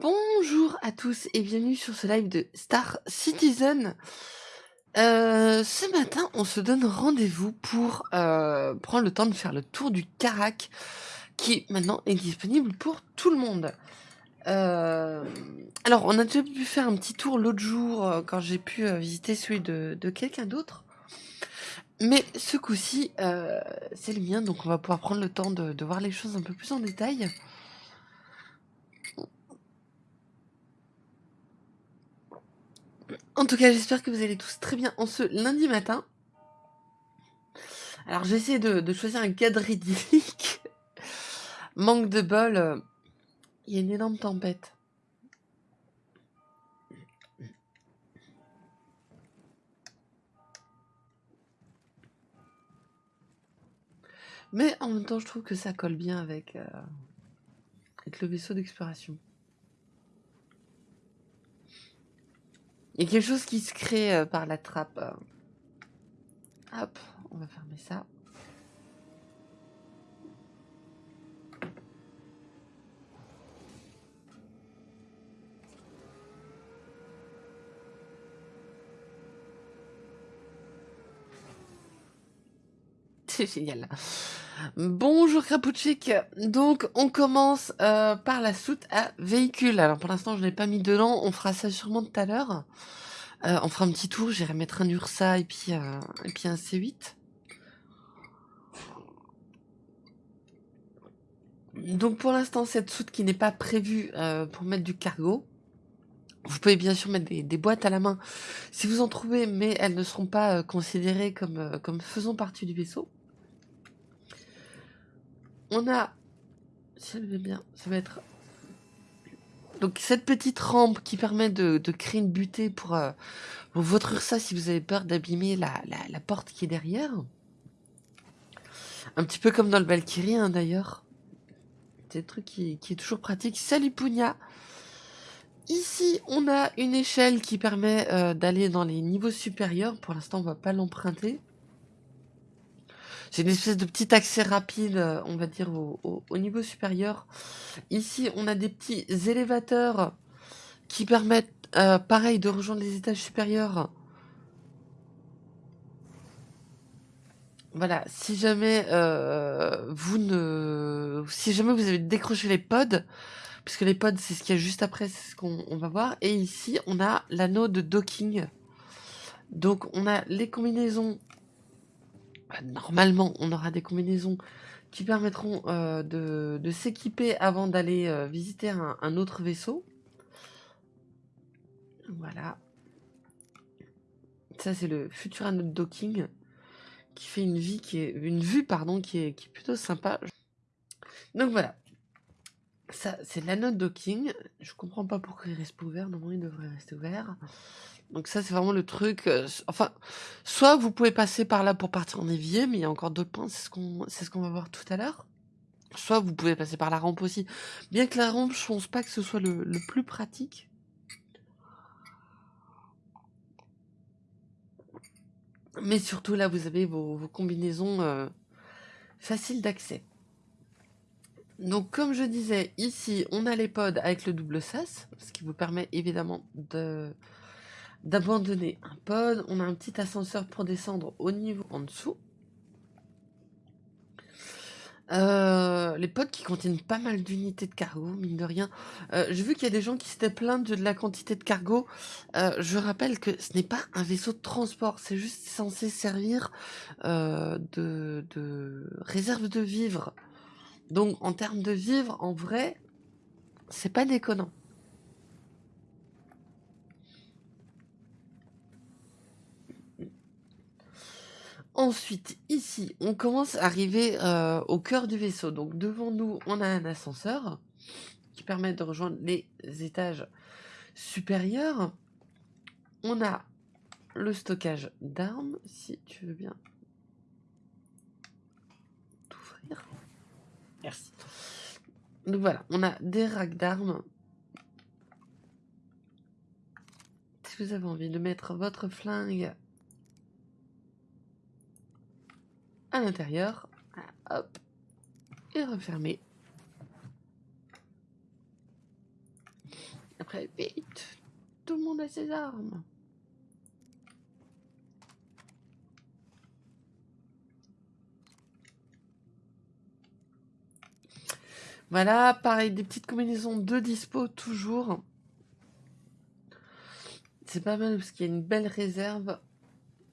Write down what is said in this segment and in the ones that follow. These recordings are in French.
Bonjour à tous et bienvenue sur ce live de Star Citizen. Euh, ce matin, on se donne rendez-vous pour euh, prendre le temps de faire le tour du Carac, qui maintenant est disponible pour tout le monde. Euh, alors, on a déjà pu faire un petit tour l'autre jour quand j'ai pu visiter celui de, quelqu'un d'autre. Mais ce coup-ci, c'est le mien, donc on va pouvoir prendre le temps de voir les choses un peu plus en détail. En tout cas, j'espère que vous allez tous très bien en ce lundi matin. Alors, j'essaie de, de choisir un cadre idyllique. Manque de bol, euh, il y a une énorme tempête. Mais en même temps, je trouve que ça colle bien avec, euh, avec le vaisseau d'exploration. Il y a quelque chose qui se crée euh, par la trappe. euh. Hop, on va fermer ça. C'est génial. Bonjour Krapouchik. Donc on commence euh, par la soute à véhicule. Alors pour l'instant je n'ai pas mis dedans, on fera ça sûrement tout à l'heure. Euh, on fera un petit tour, j'irai mettre un Ursa et puis, euh, et un C8. Donc pour l'instant cette soute qui n'est pas prévue pour mettre du cargo. Vous pouvez bien sûr mettre des, des boîtes à la main si vous en trouvez, mais elles ne seront pas considérées comme, comme faisant partie du vaisseau. On a, si elle veut bien, ça va être donc cette petite rampe qui permet de, créer une butée pour, euh, votre Ursa si vous avez peur d'abîmer la, la, porte qui est derrière. Un petit peu comme dans le Valkyrie hein, d'ailleurs. C'est un truc qui, qui est toujours pratique. Salut Pugna Ici, on a une échelle qui permet euh, d'aller dans les niveaux supérieurs. Pour l'instant, on va pas l'emprunter. C'est une espèce de petit accès rapide, euh, on va dire, au, au- au niveau supérieur. Ici, on a des petits élévateurs qui permettent, euh, pareil, de rejoindre les étages supérieurs. Voilà, si jamais euh, vous ne, si jamais vous avez décroché les pods, puisque les pods c'est ce qu'il y a juste après, c'est ce qu'on on va voir. Et ici, on a l'anneau de docking. Donc, on a les combinaisons. Bah, Normalement, on aura des combinaisons qui permettront euh, de, s'équiper avant d'aller euh, visiter un, autre vaisseau. Voilà. Ça, c'est le futur de docking qui fait une vie qui est une vue pardon qui est, plutôt sympa. Donc voilà. Ça, c'est de docking. Je comprends pas pourquoi il reste ouvert. Normalement, il devrait rester ouvert. Donc ça, c'est vraiment le truc. euh, enfin, soit vous pouvez passer par là pour partir en évier, mais il y a encore d'autres points. C'est ce qu'on, ce va voir tout à l'heure. Soit vous pouvez passer par la rampe aussi. Bien que la rampe, je pense pas que ce soit le, le plus pratique. Mais surtout là, vous avez vos, vos combinaisons euh, faciles d'accès. Donc, comme je disais, ici, on a les pods avec le double sas, ce qui vous permet évidemment de d'abandonner un pod. On a un petit ascenseur pour descendre au niveau en dessous. Euh, les pods qui contiennent pas mal d'unités de cargo, mine de rien. Euh, J'ai vu qu'il y a des gens qui s'étaient plaints de, la quantité de cargo. Euh, je rappelle que ce n'est pas un vaisseau de transport, c'est juste censé servir de, de réserve de vivres. Donc en termes de vivres, en vrai, c'est pas déconnant. Ensuite, ici, on commence à arriver euh, au cœur du vaisseau. Donc devant nous, on a un ascenseur qui permet de rejoindre les étages supérieurs. On a le stockage d'armes, si tu veux bien t'ouvrir. Merci. Donc voilà, on a des racks d'armes. Si vous avez envie de mettre votre flingue à l'intérieur, hop, et refermer. après. Vite Tout le monde a ses armes. Voilà, pareil, des petites combinaisons de dispo toujours. C'est pas mal parce qu'il y a une belle réserve.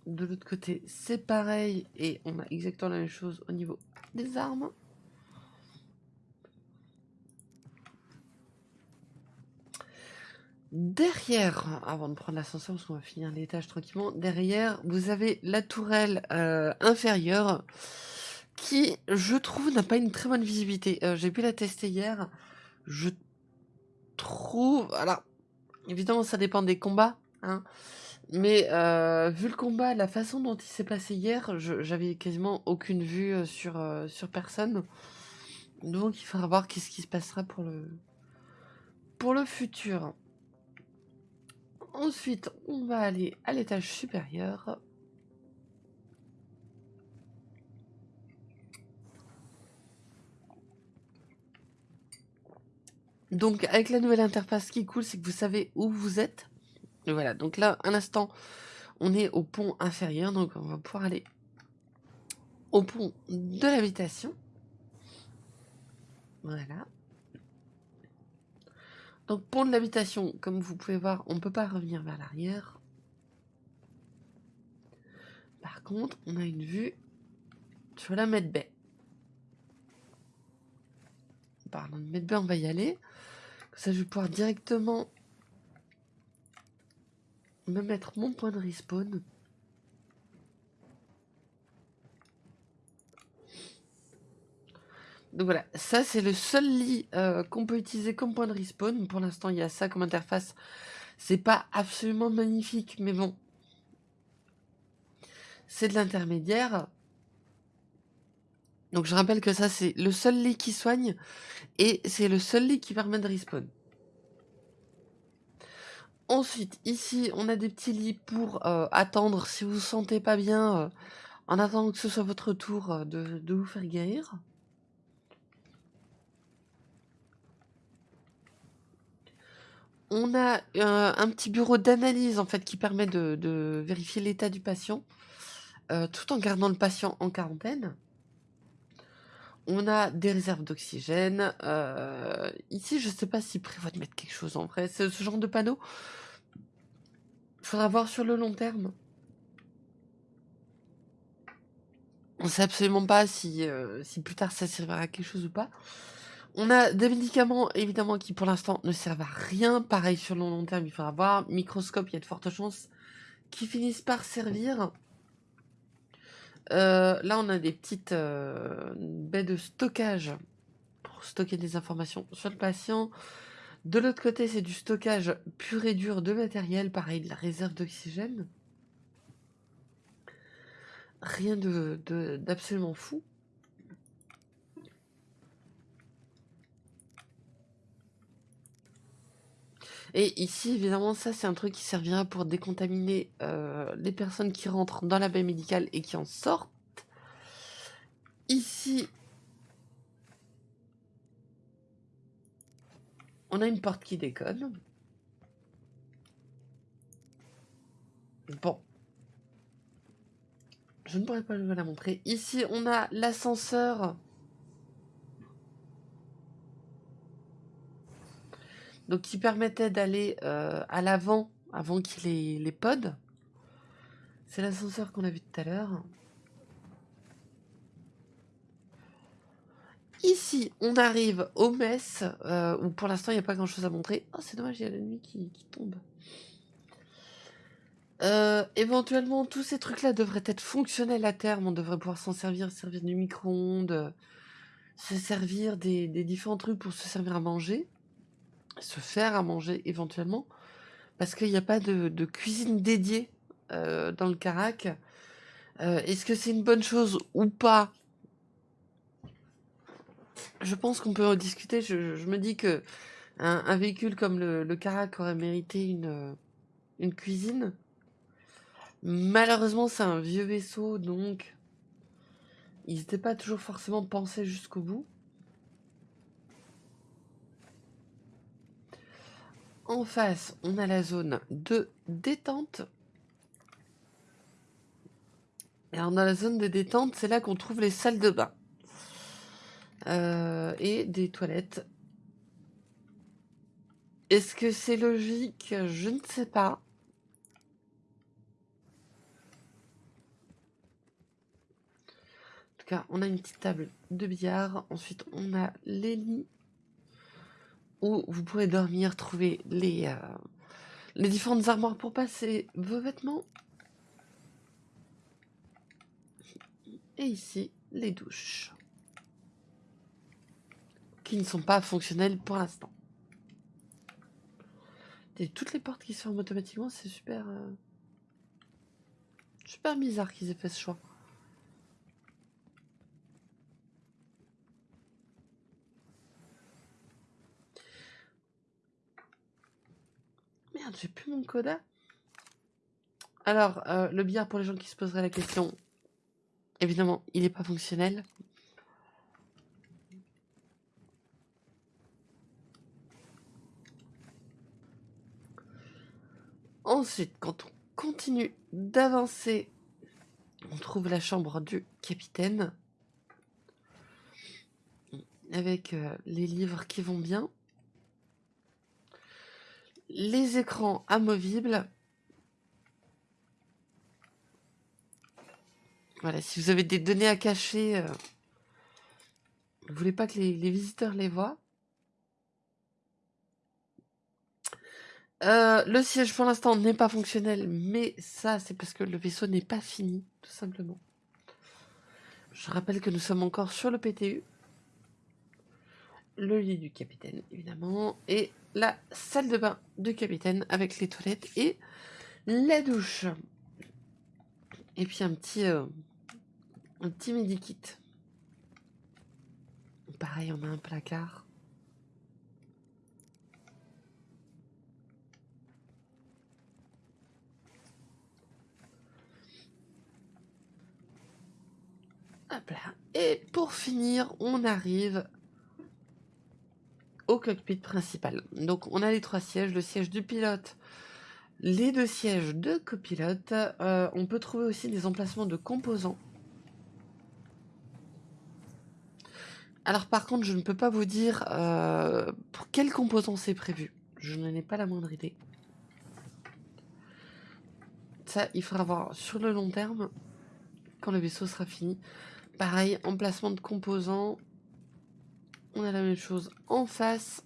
De l'autre côté, c'est pareil. Et on a exactement la même chose au niveau des armes. Derrière, avant de prendre l'ascenseur, parce qu'on va finir l'étage tranquillement, derrière, vous avez la tourelle euh, inférieure qui, je trouve, n'a pas une très bonne visibilité. Euh, j'ai pu la tester hier. Je trouve... Alors, évidemment, ça dépend des combats. Hein, mais euh, vu le combat, la façon dont il s'est passé hier, j'avais quasiment aucune vue sur, sur personne. Donc il faudra voir qu'est-ce qui se passera pour le, pour le futur. Ensuite, on va aller à l'étage supérieur. Donc, avec la nouvelle interface, ce qui est cool, c'est que vous savez où vous êtes. Voilà, donc là, un instant, on est au pont inférieur, donc on va pouvoir aller au pont de l'habitation. Voilà. Donc pont de l'habitation, comme vous pouvez voir, on ne peut pas revenir vers l'arrière. Par contre, on a une vue sur la Medbay. Pardon, Medbay, on va y aller. Comme ça, je vais pouvoir directement me mettre mon point de respawn. Donc voilà, ça c'est le seul lit euh, qu'on peut utiliser comme point de respawn. Pour l'instant, il y a ça comme interface. C'est pas absolument magnifique, mais bon. C'est de l'intermédiaire. Donc je rappelle que ça c'est le seul lit qui soigne et c'est le seul lit qui permet de respawn. Ensuite, ici, on a des petits lits pour euh, attendre si vous vous sentez pas bien, euh, en attendant que ce soit votre tour de, de vous faire guérir. On a euh, un petit bureau d'analyse en fait qui permet de, vérifier l'état du patient euh, tout en gardant le patient en quarantaine. On a des réserves d'oxygène. Euh, ici, je ne sais pas s'il prévoit de mettre quelque chose en vrai. Ce, ce genre de panneau, faudra voir sur le long terme. On sait absolument pas si, si plus tard ça servira à quelque chose ou pas. On a des médicaments, évidemment, qui pour l'instant ne servent à rien. Pareil, sur le long terme, il faudra voir. Microscope, il y a de fortes chances qu'ils finissent par servir. Euh, là, on a des petites euh, baies de stockage pour stocker des informations sur le patient. De l'autre côté, c'est du stockage pur et dur de matériel, pareil, de la réserve d'oxygène. Rien d'absolument fou. Et ici, évidemment, ça, c'est un truc qui servira pour décontaminer euh, les personnes qui rentrent dans la baie médicale et qui en sortent. Ici, on a une porte qui déconne. Bon. Je ne pourrais pas vous la montrer. Ici, on a l'ascenseur donc qui permettait d'aller euh, à l'avant avant qu'il ait les pods. C'est l'ascenseur qu'on a vu tout à l'heure. Ici, on arrive au mess, euh, où pour l'instant, il n'y a pas grand-chose à montrer. Oh, c'est dommage, il y a la nuit qui, tombe. Euh, éventuellement, tous ces trucs-là devraient être fonctionnels à terme. On devrait pouvoir s'en servir, servir du micro-ondes, se servir des, différents trucs pour se servir à manger se faire à manger éventuellement, parce qu'il n'y a pas de, cuisine dédiée euh, dans le Carac. Euh, est-ce que c'est une bonne chose ou pas? Je pense qu'on peut en discuter. Je, me dis que un, véhicule comme le, Carac aurait mérité une, une cuisine. Malheureusement, c'est un vieux vaisseau, donc ils n'étaient pas toujours forcément pensés jusqu'au bout. En face, on a la zone de détente. Et alors dans la zone de détente, c'est là qu'on trouve les salles de bain. Euh, et des toilettes. Est-ce que c'est logique? Je ne sais pas. En tout cas, on a une petite table de billard. Ensuite, on a les lits où vous pourrez dormir, trouver les, euh, les différentes armoires pour passer vos vêtements. Et ici, les douches. Qui ne sont pas fonctionnelles pour l'instant. Toutes les portes qui se ferment automatiquement, c'est super... Euh, super bizarre qu'ils aient fait ce choix. Merde, j'ai plus mon coda. Alors, euh, le billard pour les gens qui se poseraient la question, évidemment, il n'est pas fonctionnel. Ensuite, quand on continue d'avancer, on trouve la chambre du capitaine avec euh, les livres qui vont bien les écrans amovibles. Voilà, si vous avez des données à cacher, euh, vous voulez pas que les, visiteurs les voient. Euh, le siège pour l'instant n'est pas fonctionnel, mais ça c'est parce que le vaisseau n'est pas fini, tout simplement. Je rappelle que nous sommes encore sur le PTU. Le lit du capitaine, évidemment, et la salle de bain du capitaine avec les toilettes et la douche. Et puis un petit, euh, un petit medikit. Pareil, on a un placard. Et pour finir, on arrive au cockpit principal. Donc on a les trois sièges, le siège du pilote, les deux sièges de copilote. Euh, on peut trouver aussi des emplacements de composants. Alors par contre, je ne peux pas vous dire euh, pour quels composants c'est prévu. Je n'en ai pas la moindre idée. Ça, il faudra voir sur le long terme, quand le vaisseau sera fini. Pareil, emplacement de composants, on a la même chose en face.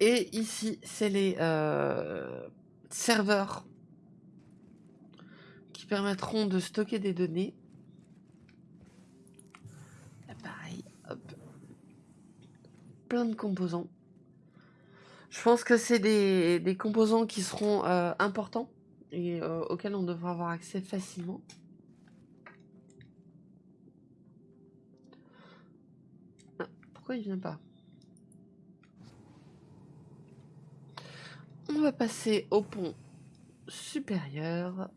Et ici, c'est les euh, serveurs qui permettront de stocker des données. pareil. Plein de composants. Je pense que c'est des, composants qui seront euh, importants et euh, auxquels on devra avoir accès facilement. Pourquoi il vient pas? On va passer au pont supérieur.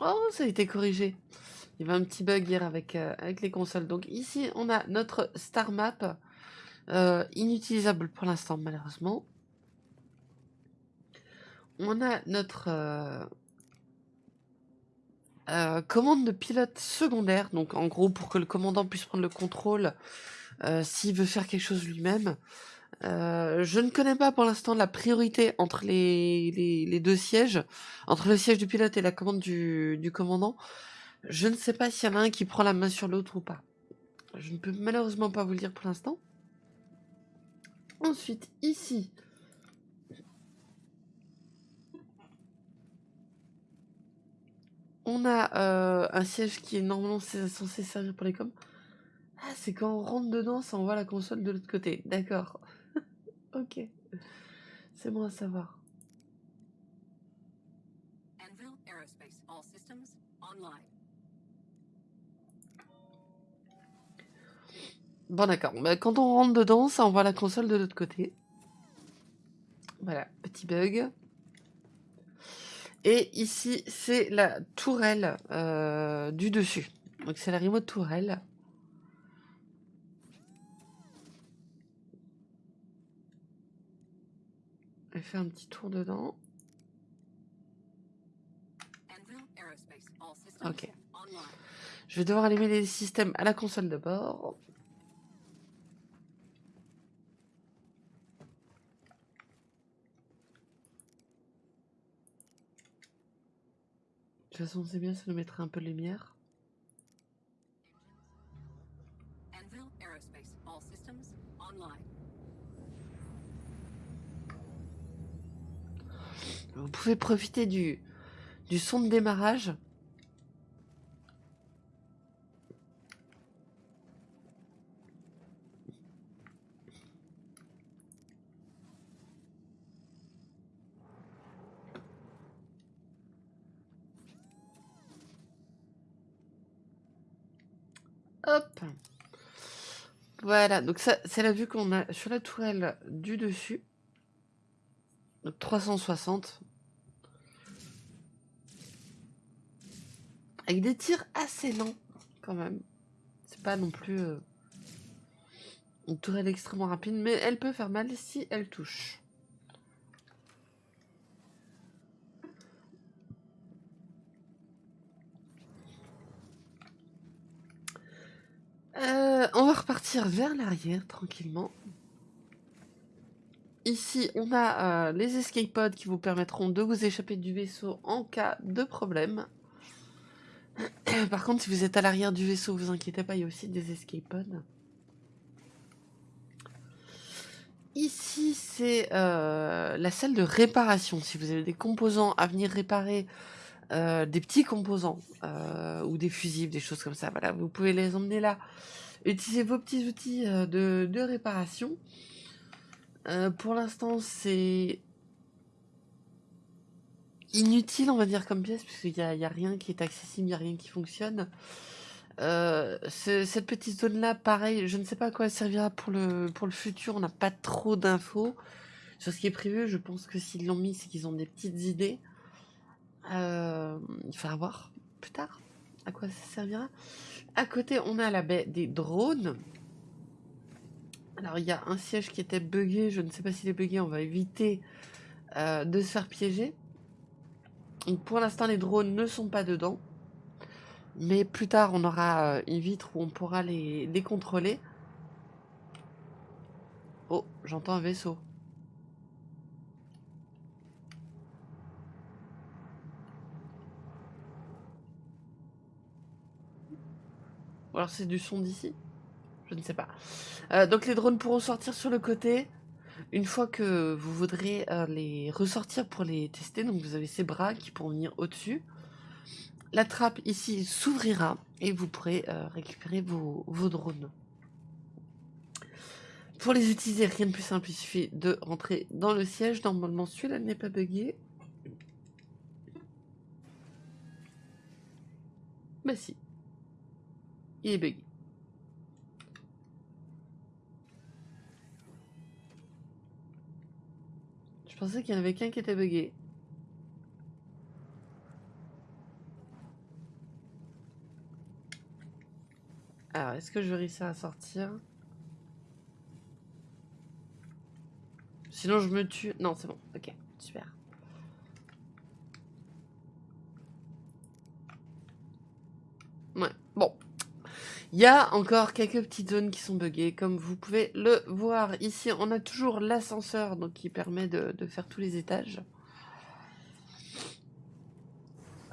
Oh, ça a été corrigé. Il y avait un petit bug hier avec, euh, avec les consoles. Donc ici, on a notre star map. Euh, inutilisable pour l'instant, malheureusement. On a notre... Euh, commande de pilote secondaire, donc en gros pour que le commandant puisse prendre le contrôle s'il veut faire quelque chose lui-même. Je ne connais pas pour l'instant la priorité entre les, deux sièges, entre le siège du pilote et la commande du commandant. Je ne sais pas s'il y en a un qui prend la main sur l'autre ou pas. Je ne peux malheureusement pas vous le dire pour l'instant. Ensuite, ici, On a euh, un siège qui est normalement censé servir pour les coms. Ah, c'est quand on rentre dedans, ça envoie la console de l'autre côté. D'accord. ok. C'est bon à savoir. Bon d'accord, bah, quand on rentre dedans, ça envoie la console de l'autre côté. Voilà, petit bug. Et ici, c'est la tourelle euh, du dessus. Donc c'est la remote tourelle. Elle fait un petit tour dedans. Ok. Je vais devoir allumer les systèmes à la console de bord. Toute façon, c'est bien, ça nous mettra un peu de lumière. Vous pouvez profiter du, du son de démarrage. Hop. Voilà, donc ça, c'est la vue qu'on a sur la tourelle du dessus. Donc 360. Avec des tirs assez lents, quand même. C'est pas non plus euh, une tourelle extrêmement rapide, mais elle peut faire mal si elle touche. Euh, on va repartir vers l'arrière tranquillement. Ici, on a euh, les escape pods qui vous permettront de vous échapper du vaisseau en cas de problème. Par contre, si vous êtes à l'arrière du vaisseau, vous inquiétez pas, il y a aussi des escape pods. Ici, c'est euh, la salle de réparation. Si vous avez des composants à venir réparer, euh, des petits composants euh, ou des fusibles, des choses comme ça. Vous pouvez les emmener là. Utilisez vos petits outils euh, de, réparation. pour l'instant, c'est inutile, on va dire, comme pièce, puisqu'il n'y a, a, rien qui est accessible, il n'y a rien qui fonctionne. cette petite zone-là, pareil, je ne sais pas à quoi elle servira pour le, pour le futur, on n'a pas trop d'infos sur ce qui est prévu. Je pense que s'ils l'ont mis, c'est qu'ils ont des petites idées. Euh, il faudra voir plus tard à quoi ça servira. À côté, on a la baie des drones. Alors, il y a un siège qui était buggé. Je ne sais pas s'il est buggé. On va éviter euh, de se faire piéger. Pour l'instant, les drones ne sont pas dedans. Mais plus tard, on aura euh, une vitre où on pourra les, les contrôler. Oh, j'entends un vaisseau. Ou alors c'est du son d'ici Je ne sais pas. Euh, donc les drones pourront sortir sur le côté. Une fois que vous voudrez euh, les ressortir pour les tester, donc vous avez ces bras qui pourront venir au-dessus. La trappe ici s'ouvrira et vous pourrez euh, récupérer vos, drones. Pour les utiliser, rien de plus simple, il suffit de rentrer dans le siège. Normalement, celui-là n'est pas buggé. Bah si. Il est bugué. Je pensais qu'il y en avait qu'un qui était bugué. Alors, est-ce que je vais réussir à sortir? Sinon, je me tue. Non, c'est bon. Ok, super. Ouais, bon. Il y a encore quelques petites zones qui sont buggées, comme vous pouvez le voir. Ici, on a toujours l'ascenseur qui permet de, faire tous les étages.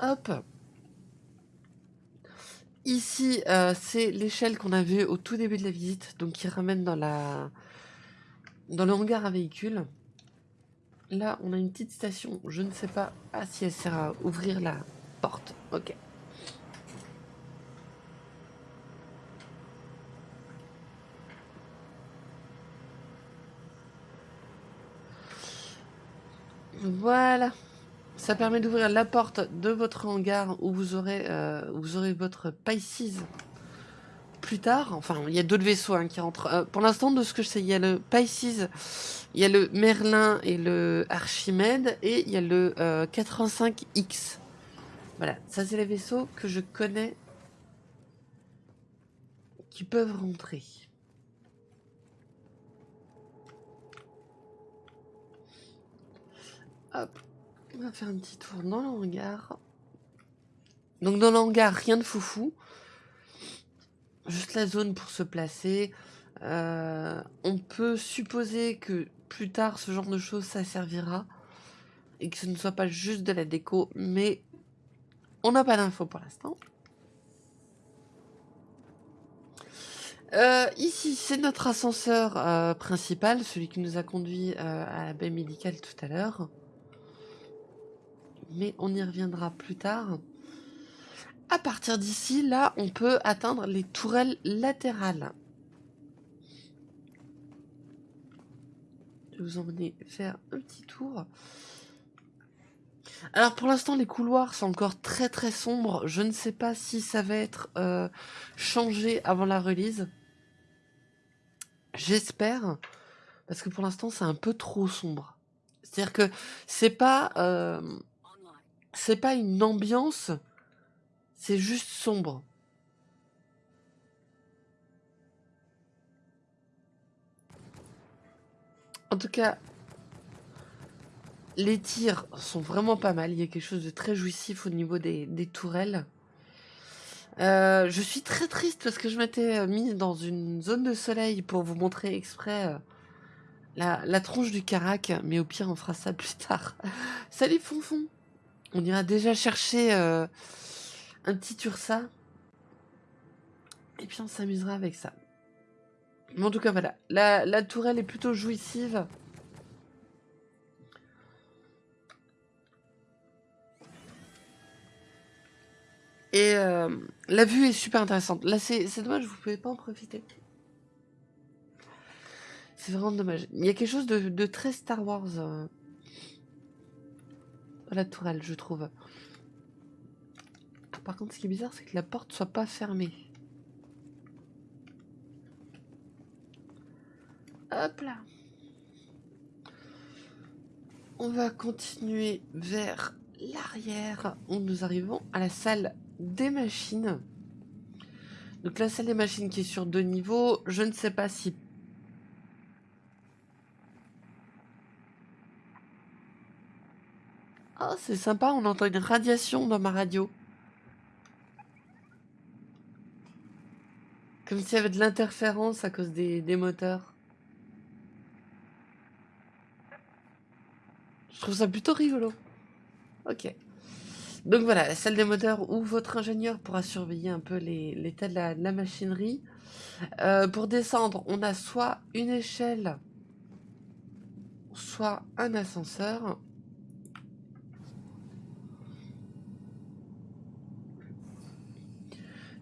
Hop. Ici, euh, c'est l'échelle qu'on a vue au tout début de la visite, donc qui ramène dans la dans le hangar à véhicules. Là, on a une petite station. Je ne sais pas ah, si elle sert à ouvrir la porte. Ok. Voilà. Ça permet d'ouvrir la porte de votre hangar où vous aurez, euh, votre Pisces plus tard. Enfin, il y a d'autres vaisseaux hein, qui rentrent. Euh, pour l'instant, de ce que je sais, il y a le Pisces, il y a le Merlin et le Archimède, et il y a le 85X. Voilà, ça c'est les vaisseaux que je connais qui peuvent rentrer. On va faire un petit tour dans le hangar. Donc dans le hangar, rien de foufou. Juste la zone pour se placer. Euh, on peut supposer que plus tard, ce genre de choses, ça servira. Et que ce ne soit pas juste de la déco. Mais on n'a pas d'infos pour l'instant. Euh, ici, c'est notre ascenseur euh, principal, celui qui nous a conduit à la baie médicale tout à l'heure. Mais on y reviendra plus tard. À partir d'ici, là, on peut atteindre les tourelles latérales. Je vais vous emmener faire un petit tour. Alors pour l'instant les couloirs sont encore très très sombres. Je ne sais pas si ça va être euh, changé avant la release. J'espère. Parce que pour l'instant c'est un peu trop sombre. C'est-à-dire que c'est pas... Euh, c'est pas une ambiance c'est juste sombre. En tout cas, les tirs sont vraiment pas mal. Il y a quelque chose de très jouissif au niveau des, tourelles. Euh, je suis très triste parce que je m'étais mis dans une zone de soleil pour vous montrer exprès euh, la, la, tronche du carac, mais au pire on fera ça plus tard. Salut Fonfon On ira déjà chercher euh, un petit Ursa. Et puis on s'amusera avec ça. Mais en tout cas, voilà. La, tourelle est plutôt jouissive. Et euh, la vue est super intéressante. Là, c'est dommage, vous pouvez pas en profiter. C'est vraiment dommage. Il y a quelque chose de, très Star Wars euh, la tourelle, je trouve. Par contre, ce qui est bizarre, c'est que la porte soit pas fermée. Hop là. On va continuer vers l'arrière où nous arrivons à la salle des machines. Donc la salle des machines qui est sur deux niveaux. Je ne sais pas si... Oh, c'est sympa, on entend une radiation dans ma radio. Comme s'il y avait de l'interférence à cause des, moteurs. Je trouve ça plutôt rigolo. Ok. Donc voilà, la salle des moteurs où votre ingénieur pourra surveiller un peu l'état de, la, machinerie. Euh, pour descendre, on a soit une échelle, soit un ascenseur.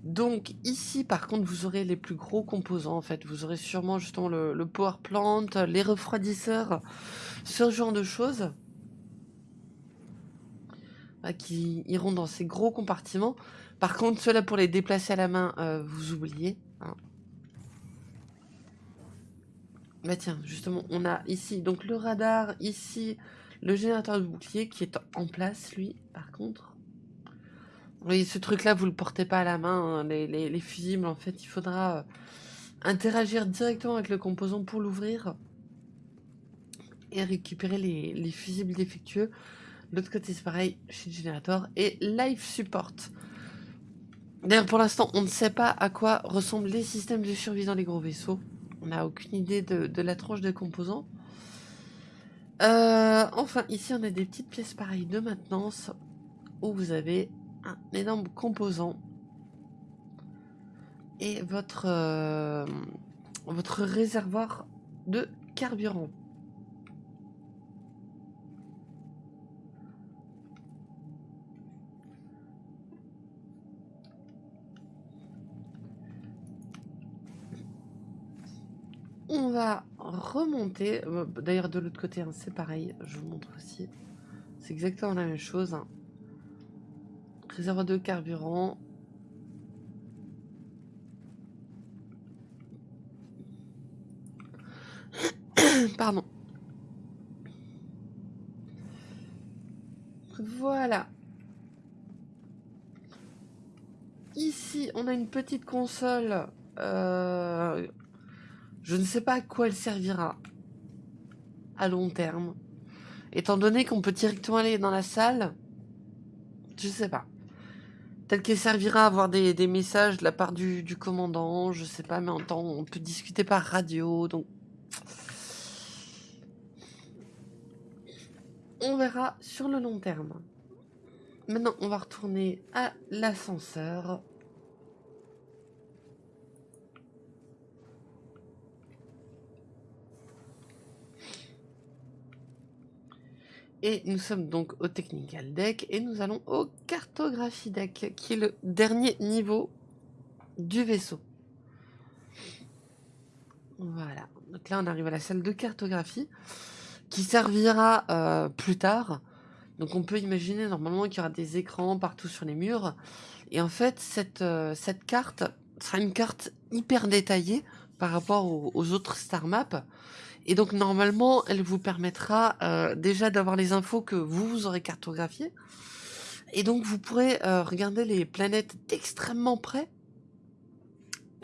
Donc ici par contre vous aurez les plus gros composants en fait, vous aurez sûrement justement le, power plant, les refroidisseurs, ce genre de choses bah, qui iront dans ces gros compartiments. Par contre ceux-là pour les déplacer à la main euh, vous oubliez. Hein. Bah tiens justement on a ici donc le radar, ici le générateur de bouclier qui est en place lui par contre. Oui, ce truc-là, vous le portez pas à la main. Hein. Les, fusibles, en fait, il faudra euh, interagir directement avec le composant pour l'ouvrir et récupérer les, fusibles défectueux. De l'autre côté, c'est pareil chez Generator et Life Support. D'ailleurs, pour l'instant, on ne sait pas à quoi ressemblent les systèmes de survie dans les gros vaisseaux. On n'a aucune idée de, la tranche des composants. Euh, enfin, ici, on a des petites pièces pareilles de maintenance où vous avez un énorme composant et votre, euh, votre réservoir de carburant. On va remonter. Euh, d'ailleurs, de l'autre côté, hein, c'est pareil. Je vous montre aussi. C'est exactement la même chose. Hein. Réservoir de carburant. Pardon. Voilà. Ici, on a une petite console. Euh, je ne sais pas à quoi elle servira à long terme. Étant donné qu'on peut directement aller dans la salle, je ne sais pas. Peut-être qu'elle servira à avoir des, messages de la part du, du, commandant, je sais pas, mais en temps, on peut discuter par radio, donc... On verra sur le long terme. Maintenant, on va retourner à l'ascenseur. Et nous sommes donc au Technical Deck et nous allons au Cartographie Deck, qui est le dernier niveau du vaisseau. Voilà. Donc là, on arrive à la salle de cartographie, qui servira euh, plus tard. Donc on peut imaginer normalement qu'il y aura des écrans partout sur les murs. Et en fait, cette, euh, cette carte sera une carte hyper détaillée par rapport aux, aux autres star maps. Et donc normalement, elle vous permettra euh, déjà d'avoir les infos que vous, vous aurez cartographiées. Et donc vous pourrez euh, regarder les planètes d'extrêmement près,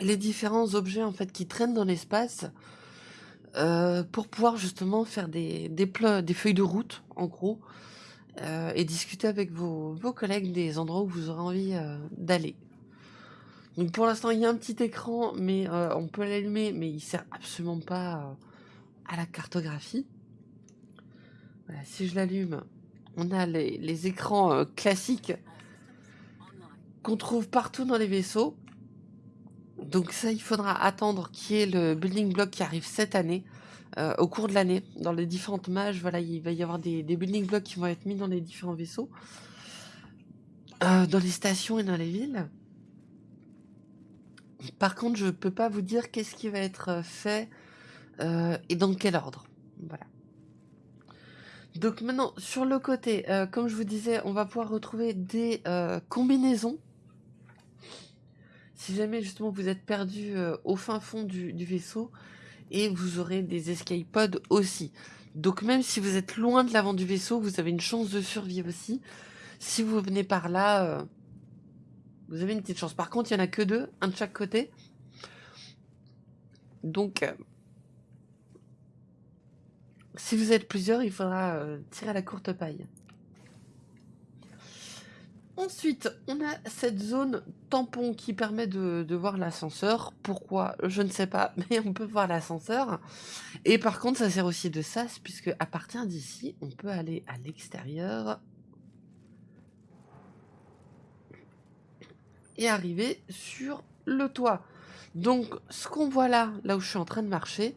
les différents objets en fait qui traînent dans l'espace, euh, pour pouvoir justement faire des, des, feuilles de route, en gros, et discuter avec vos, vos, collègues des endroits où vous aurez envie d'aller. Donc pour l'instant, il y a un petit écran, mais on peut l'allumer, mais il sert absolument pas à la cartographie. si je l'allume, on a les, écrans euh, classiques qu'on trouve partout dans les vaisseaux. Donc ça, il faudra attendre qu'il y ait le building block qui arrive cette année, euh, au cours de l'année, dans les différentes mages. Voilà, il va y avoir des, building blocks qui vont être mis dans les différents vaisseaux, euh, dans les stations et dans les villes. Par contre, je peux pas vous dire qu'est-ce qui va être fait euh, et dans quel ordre? Voilà. Donc maintenant, sur le côté, euh, comme je vous disais, on va pouvoir retrouver des euh, combinaisons. Si jamais justement vous êtes perdu au fin fond du, vaisseau, et vous aurez des escape pods aussi. Donc même si vous êtes loin de l'avant du vaisseau, vous avez une chance de survie aussi. Si vous venez par là, vous avez une petite chance. Par contre, il n'y en a que deux, un de chaque côté. Donc, si vous êtes plusieurs, il faudra euh, tirer à la courte paille. Ensuite, on a cette zone tampon qui permet de, voir l'ascenseur. Pourquoi? Je ne sais pas, mais on peut voir l'ascenseur. Et par contre, ça sert aussi de sas, puisque à partir d'ici, on peut aller à l'extérieur. Et arriver sur le toit. Donc, ce qu'on voit là, là où je suis en train de marcher,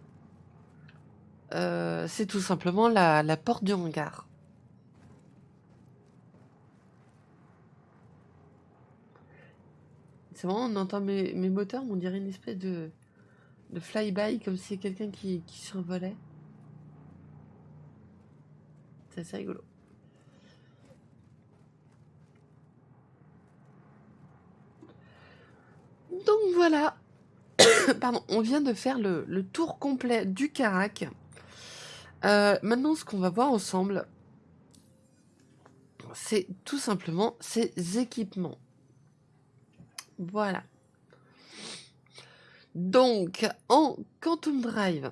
euh, c'est tout simplement la, porte du hangar. C'est vraiment, on entend mes, mes moteurs, on dirait une espèce de, de fly-by, comme si quelqu'un qui, qui survolait. C'est assez rigolo. Donc voilà. Pardon, on vient de faire le, le tour complet du Carac. Euh, maintenant, ce qu'on va voir ensemble, c'est tout simplement ces équipements. Voilà. Donc, en Quantum Drive,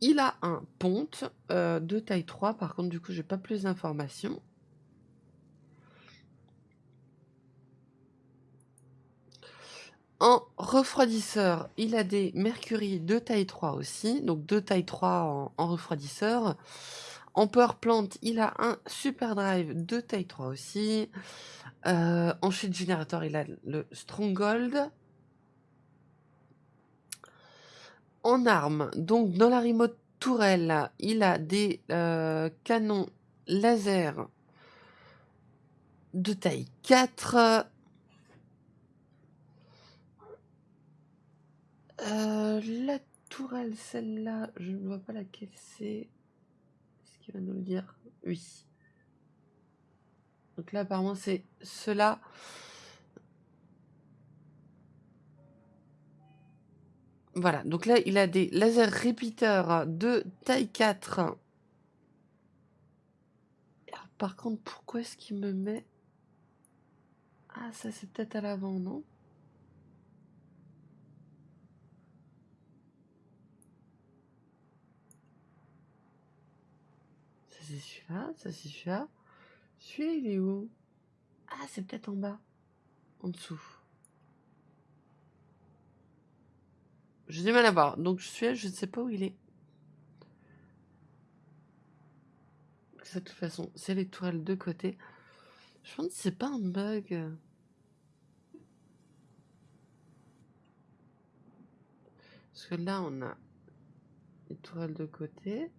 il a un ponte euh, de taille 3. Par contre, du coup, j'ai pas plus d'informations. En refroidisseur, il a des Mercury de taille 3 aussi, donc de taille 3 en, refroidisseur. En Power Plant, il a un Super Drive de taille 3 aussi. Euh, en Shield Generator, il a le Stronghold. En arme, donc dans la remote tourelle, il a des euh, canons laser de taille 4. Euh, la tourelle, celle-là, je ne vois pas laquelle c'est. Est-ce qu'il va nous le dire? Oui. Donc là, apparemment, c'est cela. Voilà, donc là, il a des laser repeaters de taille 4. Alors, par contre, pourquoi est-ce qu'il me met... Ah, ça c'est peut-être à l'avant, non? C'est celui-là, ça c'est celui-là. Celui-là, il est où? Ah, c'est peut-être en bas. En dessous. J'ai du mal à voir. Donc celui-là, je ne sais pas où il est. De toute façon, c'est tourelles de côté. Je pense que c'est pas un bug. Parce que là, on a tourelles de côté.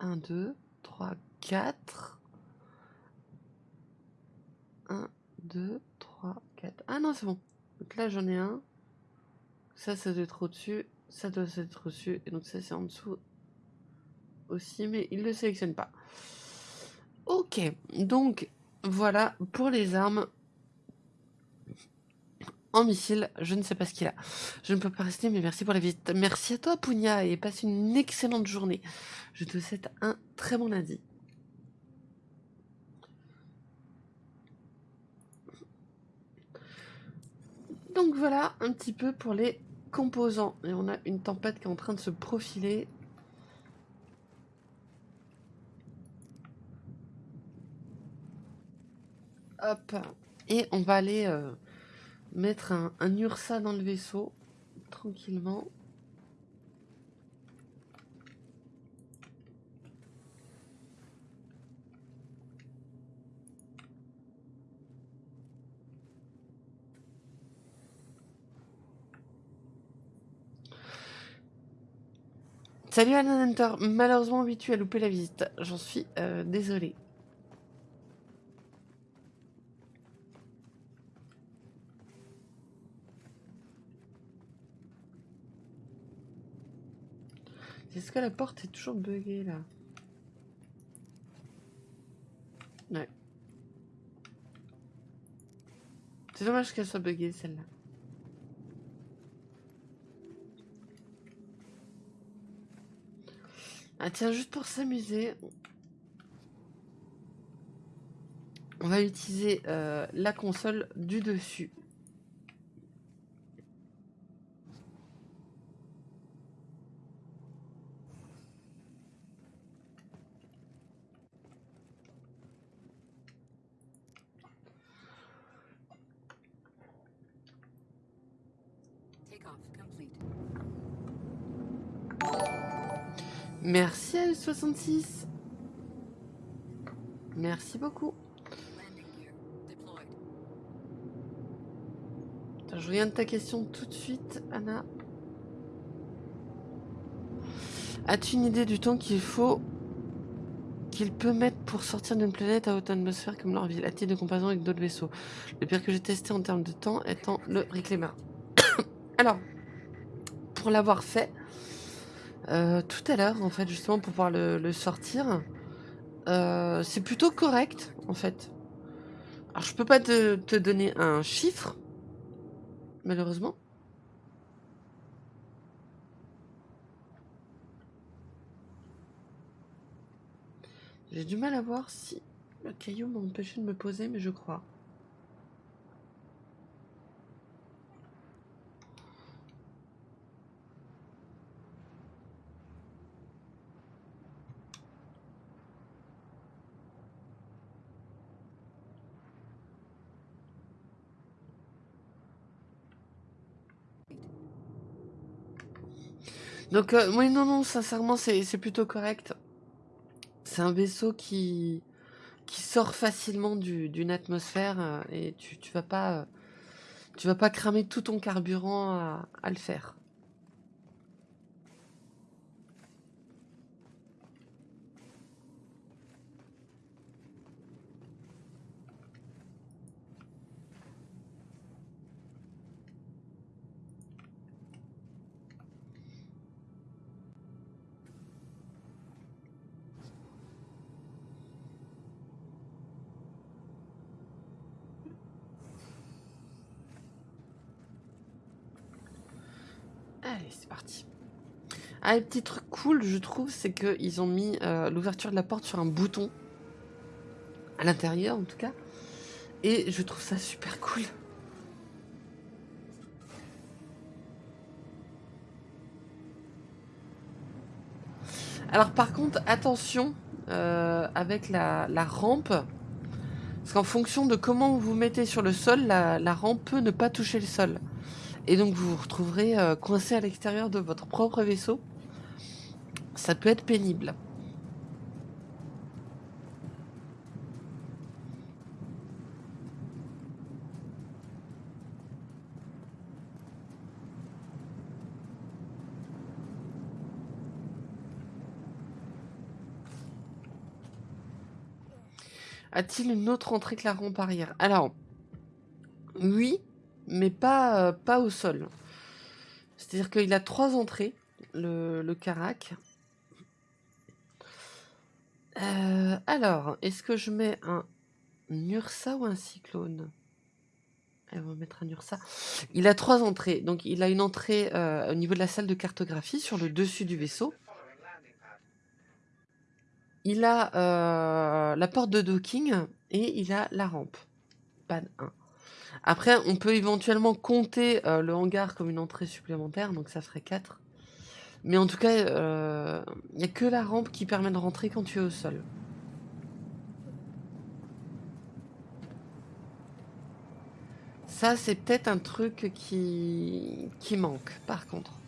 1, 2, 3, 4. 1, 2, 3, 4. Ah non, c'est bon. Donc là, j'en ai un. Ça, ça doit être au-dessus. Ça doit être au-dessus. Et donc ça, c'est en dessous aussi. Mais il ne le sélectionne pas. Ok. Donc, voilà pour les armes. En missile, je ne sais pas ce qu'il a. Je ne peux pas rester, mais merci pour la visite. Merci à toi, Pugna, et passe une excellente journée. Je te souhaite un très bon lundi. Donc voilà un petit peu pour les composants. Et on a une tempête qui est en train de se profiler. Hop. Et on va aller euh, mettre un, Ursa dans le vaisseau, tranquillement. Salut Alan Hunter, malheureusement oui tu as loupé la visite, j'en suis euh, désolé. Est-ce que la porte est toujours buggée là? Ouais. C'est dommage qu'elle soit buggée celle-là. Ah tiens, juste pour s'amuser, on va utiliser euh, la console du dessus. Merci à 66 Merci beaucoup. je reviens de ta question tout de suite, Anna. As-tu une idée du temps qu'il faut qu'il peut mettre pour sortir d'une planète à haute atmosphère comme leur ville, à titre de comparaison avec d'autres vaisseaux? Le pire que j'ai testé en termes de temps étant le Reclaimer. Alors, pour l'avoir fait, euh, tout à l'heure, en fait, justement, pour pouvoir le, sortir. Euh, c'est plutôt correct, en fait. Alors, je peux pas te, te donner un chiffre, malheureusement. J'ai du mal à voir si le caillou m'a empêché de me poser, mais je crois. Donc, euh, oui, non, non, sincèrement, c'est plutôt correct. C'est un vaisseau qui, qui sort facilement d'une atmosphère euh, et tu, vas pas, euh, tu vas pas cramer tout ton carburant à le faire. Parti. Ah, le petit truc cool, je trouve, c'est qu'ils ont mis euh, l'ouverture de la porte sur un bouton. À l'intérieur, en tout cas. Et je trouve ça super cool. Alors par contre, attention euh, avec la, rampe. Parce qu'en fonction de comment vous vous mettez sur le sol, la, rampe peut ne pas toucher le sol. Et donc vous vous retrouverez euh, coincé à l'extérieur de votre propre vaisseau. Ça peut être pénible. A-t-il une autre entrée que la rampe Alors, oui, mais pas, euh, pas au sol. C'est-à-dire qu'il a trois entrées, le, le Carac. Euh, alors, est-ce que je mets un Ursa ou un Cyclone? Elle va mettre un Ursa. Il a trois entrées. Donc, il a une entrée euh, au niveau de la salle de cartographie sur le dessus du vaisseau. Il a la porte de docking et il a la rampe. Pas 1. Après, on peut éventuellement compter euh, le hangar comme une entrée supplémentaire, donc ça ferait 4. Mais en tout cas, il euh, n'y a que la rampe qui permet de rentrer quand tu es au sol. Ça, c'est peut-être un truc qui, qui manque, par contre.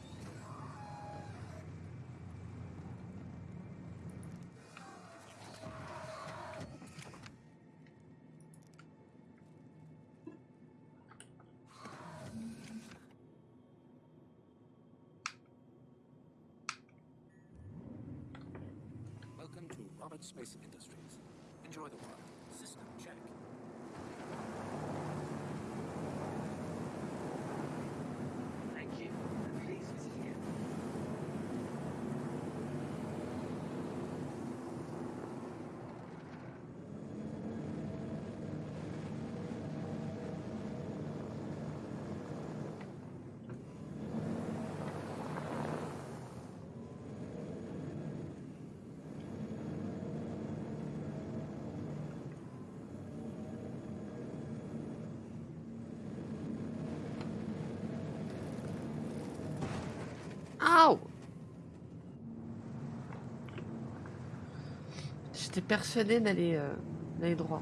J'étais persuadée d'aller euh, droit.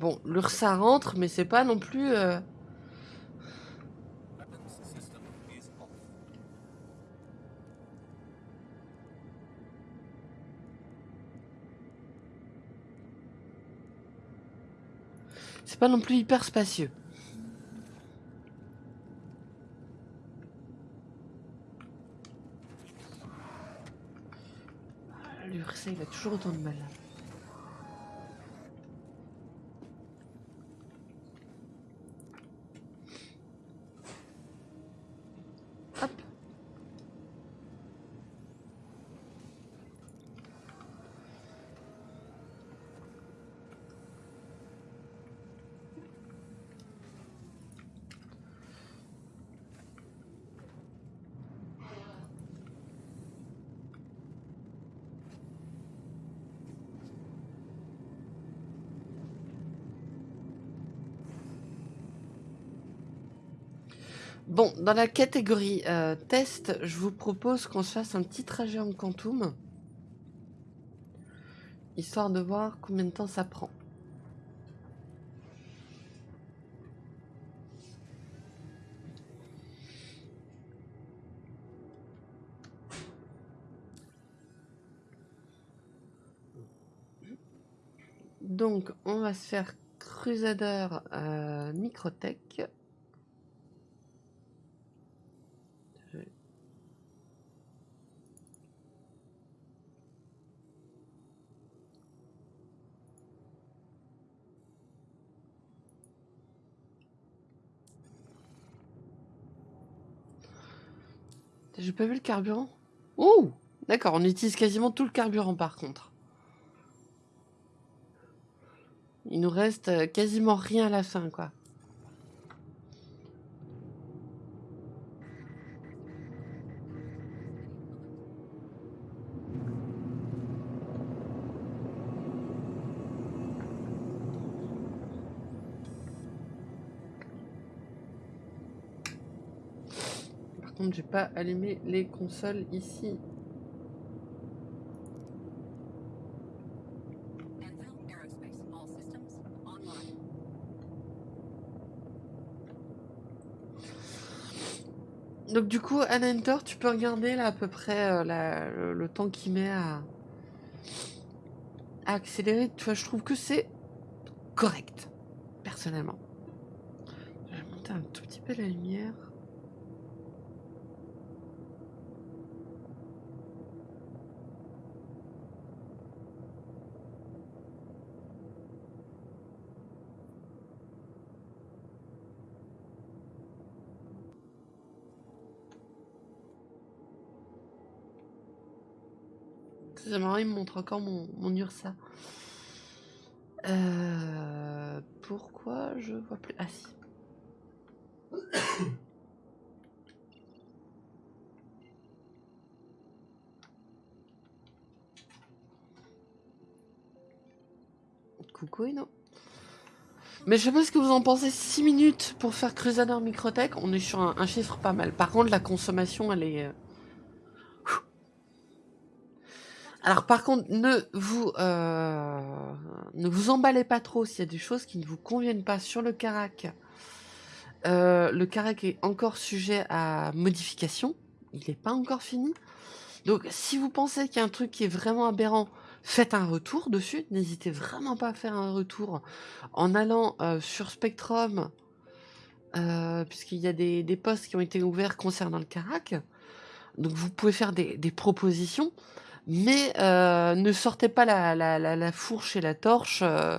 Bon, l'URSA rentre, mais c'est pas non plus... Euh, C'est pas non plus hyper spacieux. L'URSA, il a toujours autant de mal. Bon, dans la catégorie euh, test, je vous propose qu'on se fasse un petit trajet en quantum. Histoire de voir combien de temps ça prend. Donc, on va se faire Crusader euh, Microtech. J'ai pas vu le carburant. Oh D'accord, on utilise quasiment tout le carburant par contre. Il nous reste euh, quasiment rien à la fin, quoi. J'ai pas allumé les consoles ici. Donc du coup, Anantor, tu peux regarder là à peu près euh, le, temps qu'il met à, accélérer. Tu vois, je trouve que c'est correct, personnellement. Je vais monter un tout petit peu la lumière. Marrant, il me montre encore mon, Ursa. Euh, pourquoi je vois plus? Ah si. Coucou Eno. Mais je sais pas ce que vous en pensez. 6 minutes pour faire Crusader Microtech. On est sur un, un, chiffre pas mal. Par contre, la consommation, elle est... Euh, Alors par contre, ne vous euh, ne vous emballez pas trop s'il y a des choses qui ne vous conviennent pas sur le carac. Euh, le carac est encore sujet à modification. Il n'est pas encore fini. Donc si vous pensez qu'il y a un truc qui est vraiment aberrant, faites un retour dessus. N'hésitez vraiment pas à faire un retour en allant euh, sur Spectrum, puisqu'il y a des, des posts qui ont été ouverts concernant le carac. Donc vous pouvez faire des propositions mais euh, ne sortez pas la, la, la, fourche et la torche euh,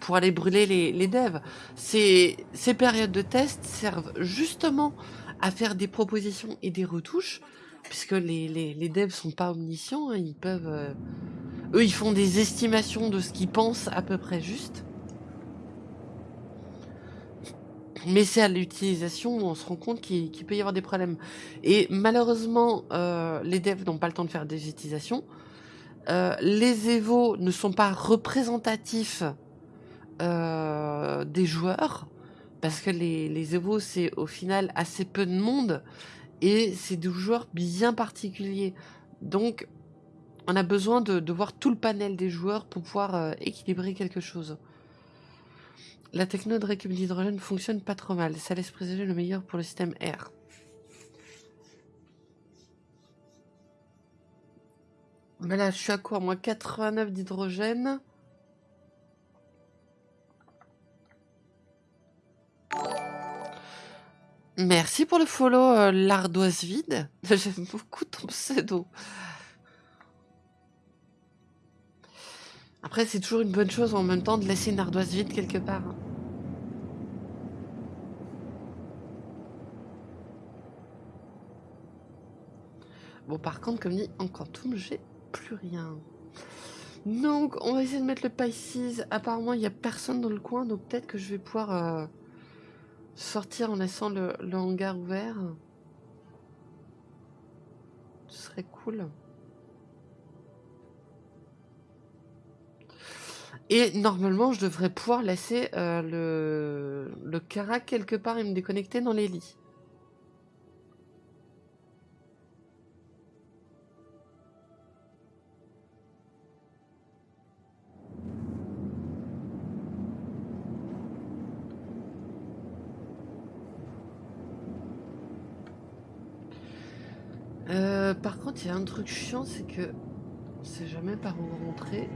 pour aller brûler les, les devs. Ces, ces périodes de test servent justement à faire des propositions et des retouches, puisque les, les, les devs sont pas omniscients, hein, ils peuvent... Euh, eux, ils font des estimations de ce qu'ils pensent à peu près juste. Mais c'est à l'utilisation où on se rend compte qu'il peut y avoir des problèmes. Et malheureusement, euh, les devs n'ont pas le temps de faire des utilisations. Euh, les Evo ne sont pas représentatifs euh, des joueurs. Parce que les, les Evo, c'est au final assez peu de monde. Et c'est des joueurs bien particuliers. Donc, on a besoin de, voir tout le panel des joueurs pour pouvoir équilibrer quelque chose. La techno de récup d'hydrogène fonctionne pas trop mal. Ça laisse présager le meilleur pour le système R. Mais là, je suis à quoi Moi, 89 d'hydrogène. Merci pour le follow, euh, l'ardoise vide. J'aime beaucoup ton pseudo. Après, c'est toujours une bonne chose en même temps de laisser une ardoise vide quelque part. Hein. Bon, par contre, comme dit, en quantum, j'ai plus rien. Donc, on va essayer de mettre le Pisces. Apparemment, il n'y a personne dans le coin, donc peut-être que je vais pouvoir euh, sortir en laissant le, le hangar ouvert. Ce serait cool. Et normalement, je devrais pouvoir laisser euh, le, le quelque part et me déconnecter dans les lits. Euh, par contre, il y a un truc chiant, c'est que on sait jamais par où rentrer.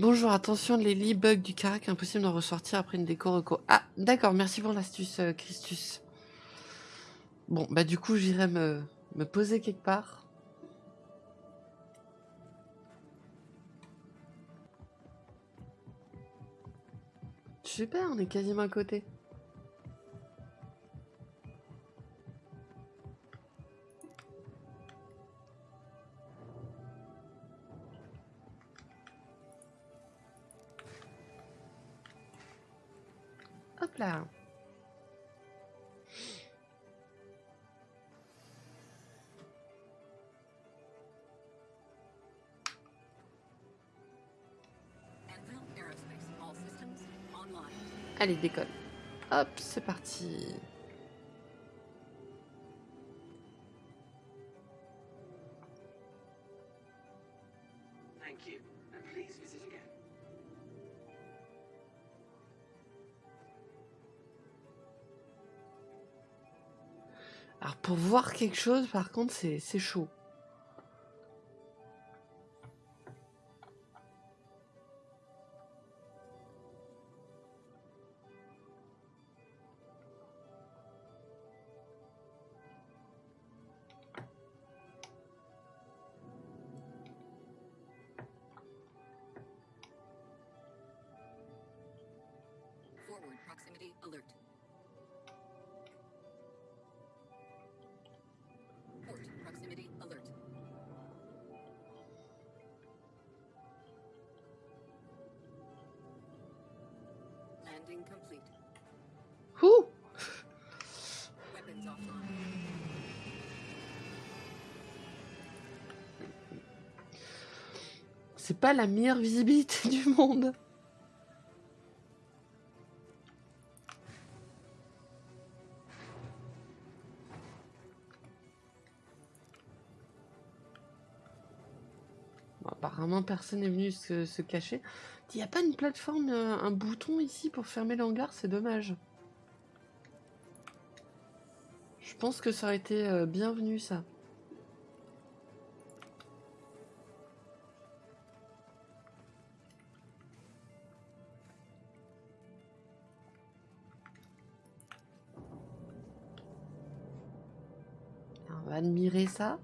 Bonjour, attention, les lits bug du carac, impossible d'en ressortir après une déco reco. Ah, d'accord, merci pour l'astuce, euh, Christus. Bon, bah du coup, j'irai me, me poser quelque part. Super, on est quasiment à côté. Allez, décolle. Hop, c'est parti. Alors, pour voir quelque chose, par contre, c'est chaud. Pas la meilleure visibilité du monde. Bon, apparemment, personne n'est venu se, cacher. Il n'y a pas une plateforme, euh, un bouton ici pour fermer l'hangar, c'est dommage. Je pense que ça aurait été euh, bienvenu ça. Admirer ça.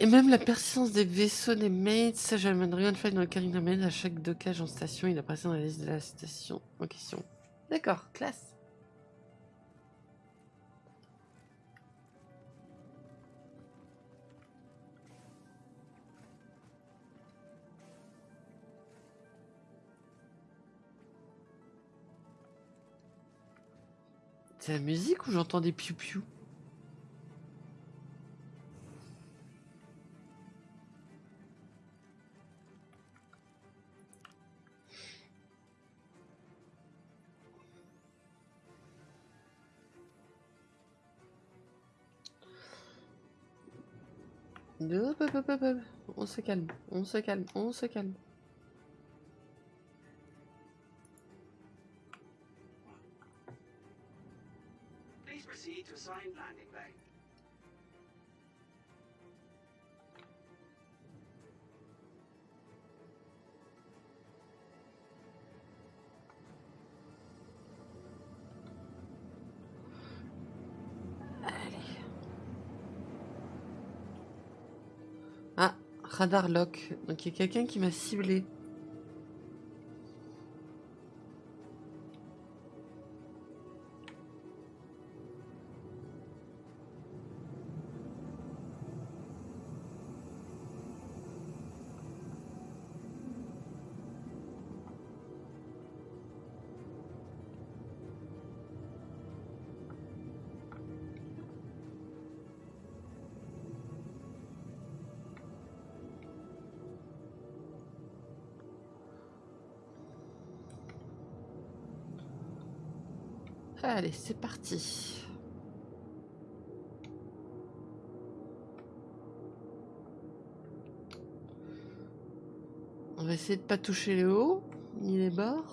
Et même la persistance des vaisseaux des mates, ça j'amène rien de dans le amène à chaque dockage en station, il apparaît dans la liste de la station en question. D'accord, classe. C'est la musique ou j'entends des piou-piou Hop, hop, hop. On se calme, on se calme, on se calme. Radar lock. Donc il y a quelqu'un qui m'a ciblé. Allez, c'est parti. On va essayer de pas toucher les hauts, ni les bords.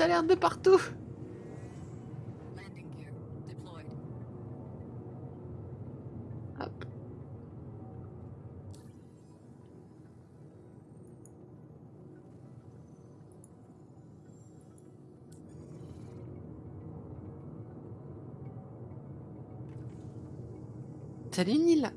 Alertes de partout. Hop. Salut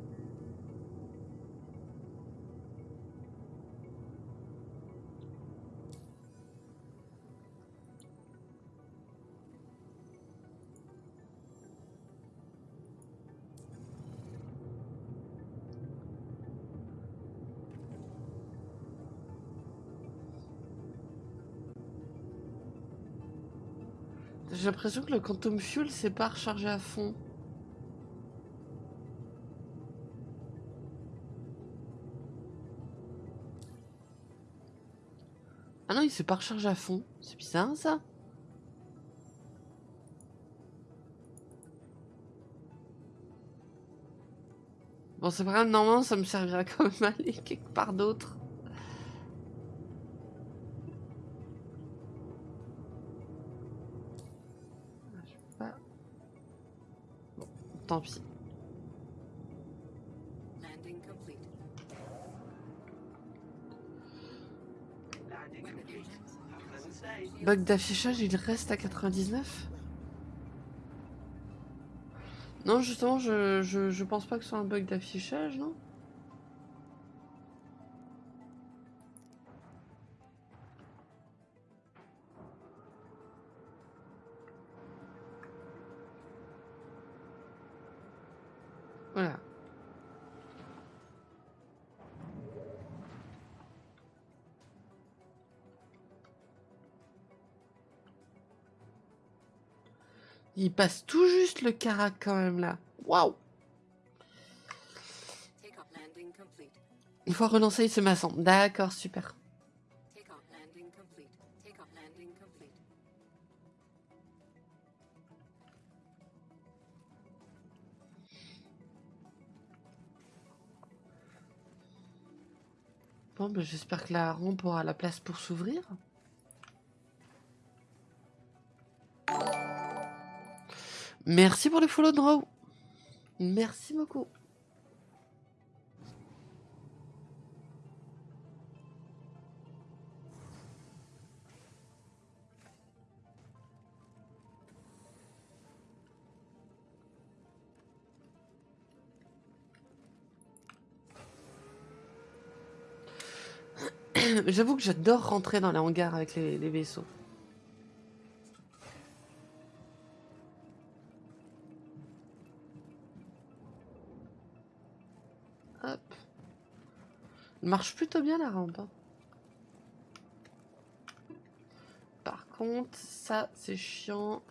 J'ai l'impression que le Quantum Fuel s'est pas rechargé à fond. Ah non, il s'est pas rechargé à fond. C'est bizarre ça. Bon, c'est grave, normalement ça me servira quand même à aller quelque part d'autre. Bug d'affichage, il reste à 99 Non, justement, je, je, je pense pas que ce soit un bug d'affichage, non? Il passe tout juste le carac quand même là. Waouh Takeoff landing complete. Il ce maçon. D'accord, super. Bon, ben, j'espère que la rampe aura la place pour s'ouvrir. Merci pour le follow draw. Merci beaucoup. J'avoue que j'adore rentrer dans les hangars avec les, les vaisseaux. Marche plutôt bien la rampe. hein. Par contre, ça c'est chiant.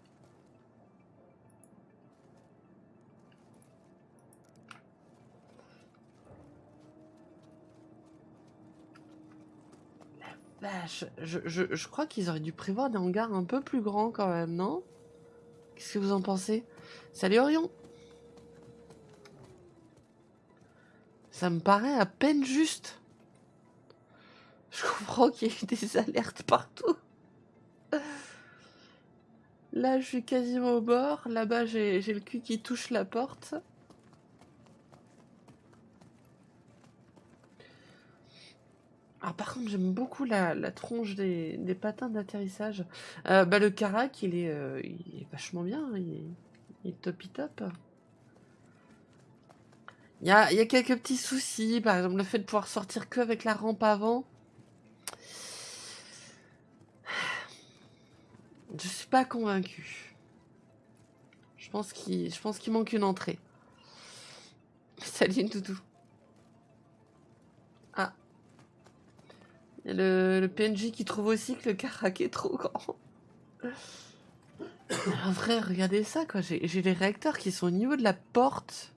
Vache, je, je, je crois qu'ils auraient dû prévoir des hangars un peu plus grands quand même, non? Qu'est-ce que vous en pensez? Salut Orion Ça me paraît à peine juste. Je comprends qu'il y ait des alertes partout. Là, je suis quasiment au bord. Là-bas, j'ai le cul qui touche la porte. Ah, par contre, j'aime beaucoup la, tronche des, patins d'atterrissage. Euh, bah, le carac, il est, euh, il est vachement bien. Il est, il est topi top. Il y a, y a quelques petits soucis. Par exemple, le fait de pouvoir sortir que avec la rampe avant. Je suis pas convaincu. Je pense qu'il manque une entrée. Salut Doudou. Ah. Il y a le, le PNJ qui trouve aussi que le carac est trop grand. En vrai, regardez ça, quoi. J'ai les réacteurs qui sont au niveau de la porte.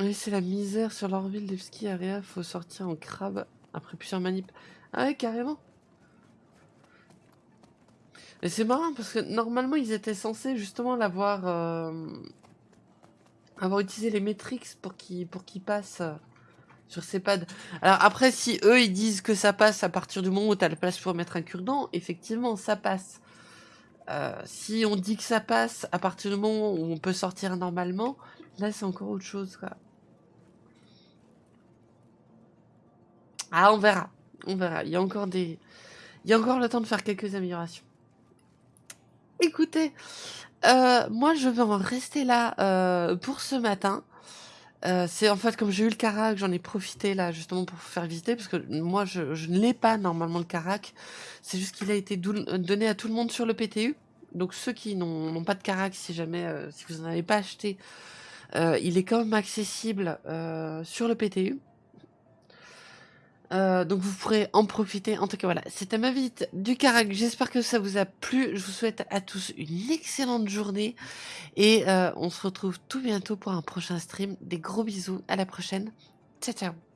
Oui, c'est la misère sur leur ville, Levski, Area, faut sortir en crabe après plusieurs manips. Ah ouais, carrément. Et c'est marrant parce que normalement ils étaient censés justement l'avoir euh, avoir utilisé les metrics pour qu'ils qu'ils passent euh, sur ces pads. Alors après si eux ils disent que ça passe à partir du moment où tu as la place pour mettre un cure-dent, effectivement ça passe. Euh, si on dit que ça passe à partir du moment où on peut sortir normalement, là c'est encore autre chose quoi. Ah on verra, on verra. Il y a encore des, il y a encore le temps de faire quelques améliorations. Écoutez, euh, moi je vais en rester là euh, pour ce matin. Euh, c'est en fait comme j'ai eu le Carac, j'en ai profité là justement pour vous faire visiter parce que moi je, je ne l'ai pas normalement le Carac. C'est juste qu'il a été donné à tout le monde sur le PTU. Donc ceux qui n'ont pas de Carac, si jamais, si vous n'en avez pas acheté, euh, il est quand même accessible euh, sur le PTU. Euh, donc vous pourrez en profiter. En tout cas, voilà, c'était ma visite du Carac. J'espère que ça vous a plu. Je vous souhaite à tous une excellente journée et on se retrouve tout bientôt pour un prochain stream. Des gros bisous. À la prochaine. Ciao, ciao.